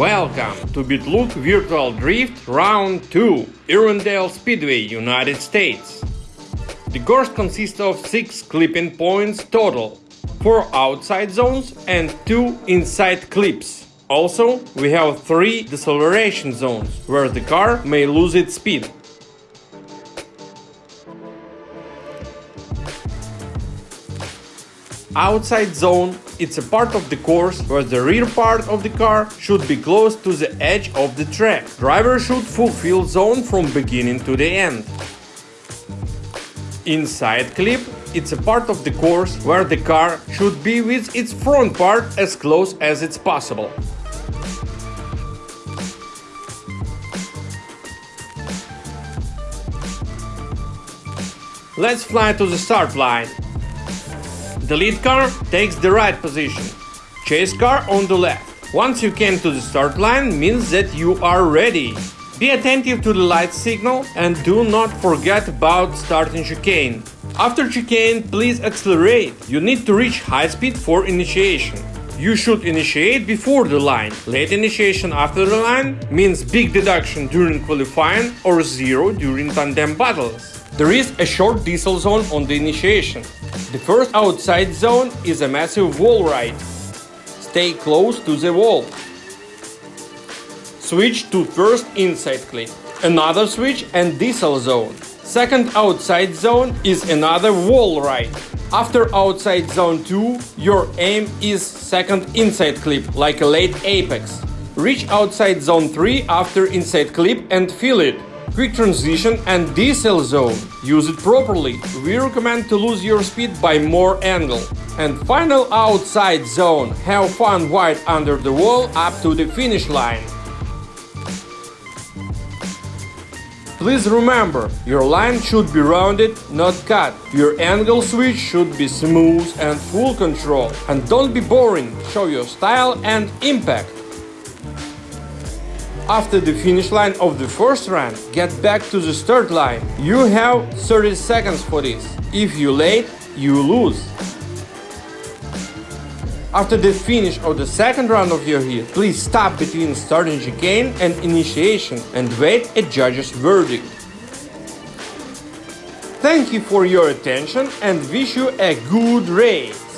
Welcome to BitLoop Virtual Drift Round 2, Irondale Speedway, United States. The course consists of 6 clipping points total, 4 outside zones and 2 inside clips. Also, we have 3 deceleration zones, where the car may lose its speed. Outside zone it's a part of the course where the rear part of the car should be close to the edge of the track. Driver should fulfill zone from beginning to the end. Inside clip it's a part of the course where the car should be with its front part as close as it's possible. Let's fly to the start line. The lead car takes the right position, chase car on the left. Once you came to the start line means that you are ready. Be attentive to the light signal and do not forget about starting chicane. After chicane, please accelerate. You need to reach high speed for initiation. You should initiate before the line. Late initiation after the line means big deduction during qualifying or zero during tandem battles. There is a short decel zone on the initiation. The first outside zone is a massive wall ride. Stay close to the wall. Switch to first inside clip. Another switch and decel zone. Second outside zone is another wall ride. After outside zone 2, your aim is second inside clip, like a late apex. Reach outside zone 3 after inside clip and fill it quick transition and decel zone. Use it properly. We recommend to lose your speed by more angle. And final outside zone. Have fun wide under the wall up to the finish line. Please remember, your line should be rounded, not cut. Your angle switch should be smooth and full control. And don't be boring, show your style and impact. After the finish line of the first run, get back to the start line. You have 30 seconds for this. If you late, you lose. After the finish of the second round of your heat, please stop between starting chicane and initiation and wait a judge's verdict. Thank you for your attention and wish you a good race!